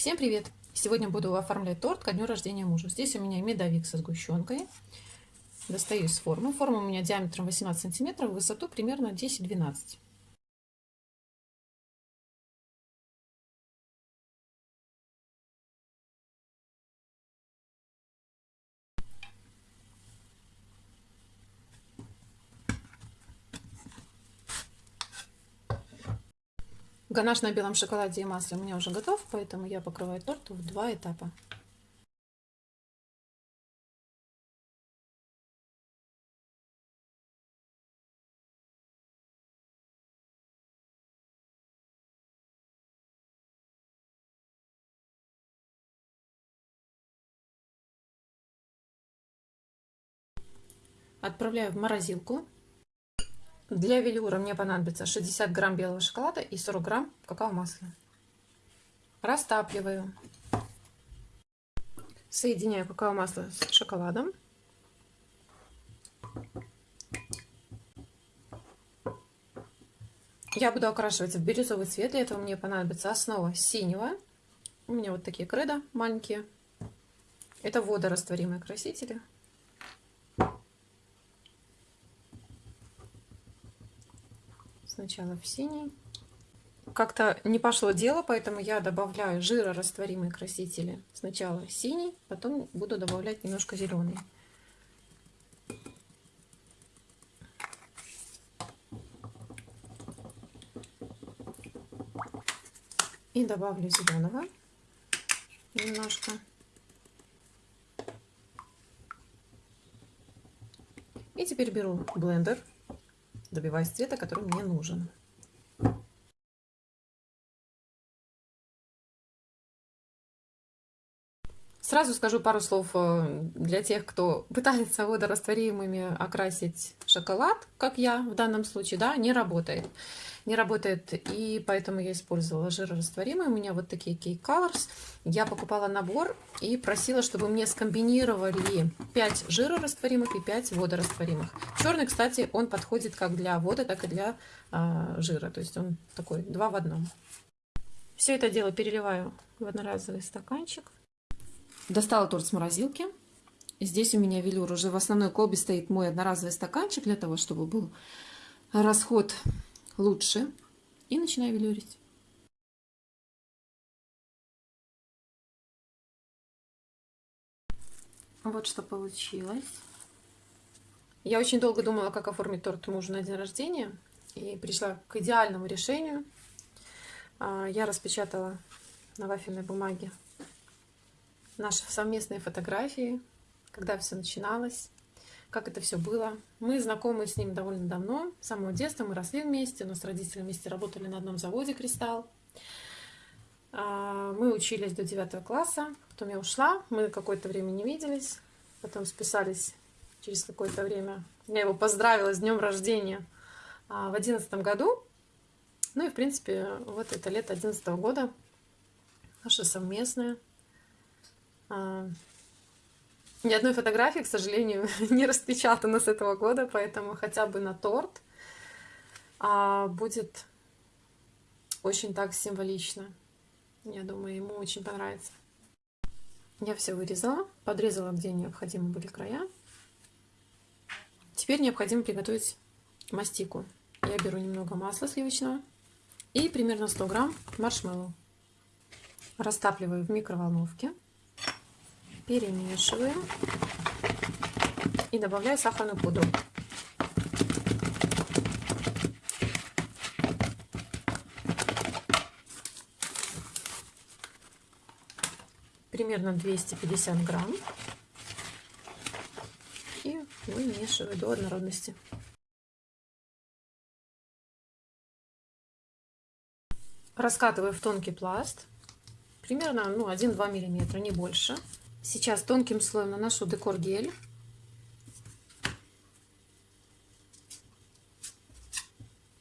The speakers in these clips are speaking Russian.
Всем привет! Сегодня буду оформлять торт ко дню рождения мужа. Здесь у меня медовик со сгущенкой. Достаю из формы. Форма у меня диаметром 18 сантиметров, высоту примерно 10-12. Ганаш на белом шоколаде и масле у меня уже готов, поэтому я покрываю торт в два этапа. Отправляю в морозилку для велюра мне понадобится 60 грамм белого шоколада и 40 грамм какао-масла. Растапливаю. Соединяю какао-масло с шоколадом. Я буду окрашивать в бирюзовый цвет. Для этого мне понадобится основа синего. У меня вот такие кредо маленькие. Это водорастворимые красители. Сначала в синий. Как-то не пошло дело, поэтому я добавляю жирорастворимые красители. Сначала синий, потом буду добавлять немножко зеленый. И добавлю зеленого немножко. И теперь беру блендер добиваюсь цвета, который мне нужен. Сразу скажу пару слов э, для тех, кто пытается водорастворимыми окрасить шоколад, как я в данном случае, да, не работает. Не работает, и поэтому я использовала жирорастворимые. У меня вот такие Cake Colors. Я покупала набор и просила, чтобы мне скомбинировали 5 жирорастворимых и 5 водорастворимых. Черный, кстати, он подходит как для воды, так и для э, жира. То есть он такой два в одном. Все это дело переливаю в одноразовый стаканчик. Достала торт с морозилки. Здесь у меня велюр уже в основной колбе стоит мой одноразовый стаканчик для того, чтобы был расход лучше. И начинаю велюрить. Вот что получилось. Я очень долго думала, как оформить торт мужу на день рождения. И пришла к идеальному решению. А, я распечатала на вафельной бумаге наши совместные фотографии, когда все начиналось, как это все было. Мы знакомы с ним довольно давно, с самого детства, мы росли вместе, но с родителями вместе работали на одном заводе «Кристалл». А, мы учились до 9 класса, потом я ушла, мы какое-то время не виделись, потом списались через какое-то время. Я его поздравила с днем рождения а, в одиннадцатом году. Ну и, в принципе, вот это лето одиннадцатого года, наше совместное. Ни одной фотографии, к сожалению, не распечатано с этого года, поэтому хотя бы на торт а, будет очень так символично. Я думаю, ему очень понравится. Я все вырезала, подрезала, где необходимы были края. Теперь необходимо приготовить мастику. Я беру немного масла сливочного и примерно 100 грамм маршмеллоу. Растапливаю в микроволновке перемешиваем и добавляю сахарную пудру. Примерно 250 грамм. И вымешиваю до однородности. Раскатываю в тонкий пласт. Примерно ну, 1-2 миллиметра, не больше. Сейчас тонким слоем наношу декор гель.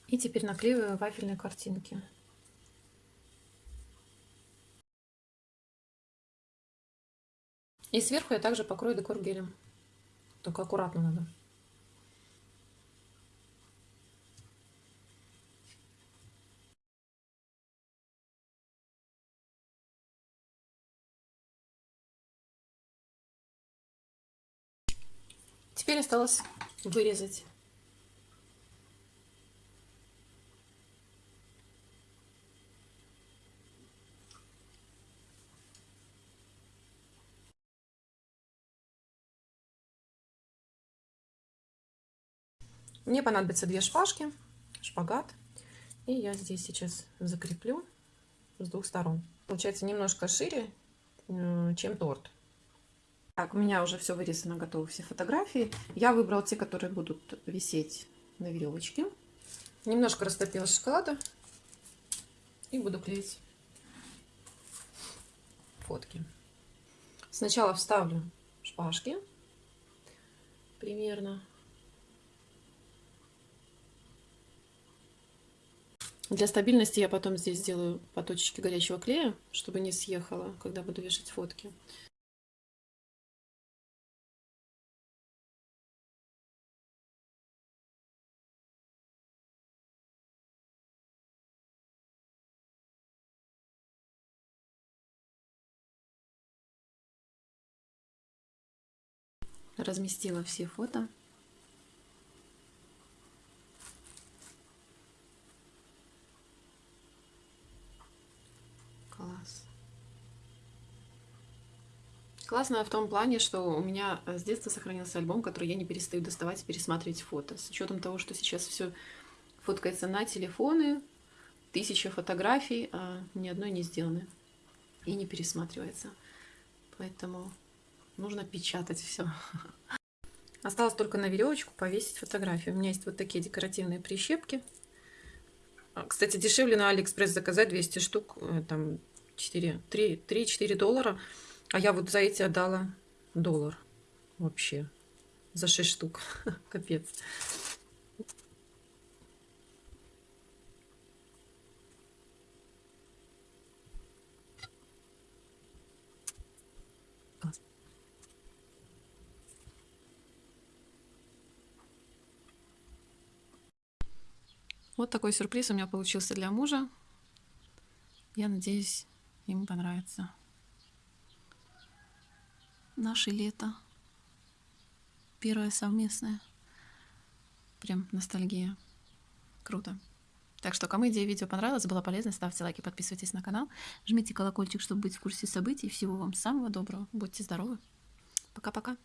И теперь наклеиваю вафельные картинки. И сверху я также покрою декор гелем. Только аккуратно надо. Теперь осталось вырезать. Мне понадобится две шпажки, шпагат. И я здесь сейчас закреплю с двух сторон. Получается немножко шире, э, чем торт. Так, у меня уже все вырезано, готовы все фотографии. Я выбрала те, которые будут висеть на веревочке. Немножко растопила шоколада и буду клеить фотки. Сначала вставлю шпажки примерно Для стабильности я потом здесь сделаю по точечке горячего клея, чтобы не съехало, когда буду вешать фотки. Разместила все фото. Класс. Классно в том плане, что у меня с детства сохранился альбом, который я не перестаю доставать и пересматривать фото. С учетом того, что сейчас все фоткается на телефоны, тысяча фотографий, а ни одной не сделаны и не пересматривается. Поэтому нужно печатать все. Осталось только на веревочку повесить фотографию. У меня есть вот такие декоративные прищепки. А, кстати, дешевле на Алиэкспресс заказать 200 штук, э, там 3-4 доллара. А я вот за эти отдала доллар вообще. За 6 штук. Капец. Вот такой сюрприз у меня получился для мужа. Я надеюсь, ему понравится. Наше лето. Первое совместное. Прям ностальгия. Круто. Так что, кому идея видео понравилась, была полезна, ставьте лайки, подписывайтесь на канал, жмите колокольчик, чтобы быть в курсе событий. Всего вам самого доброго. Будьте здоровы. Пока-пока.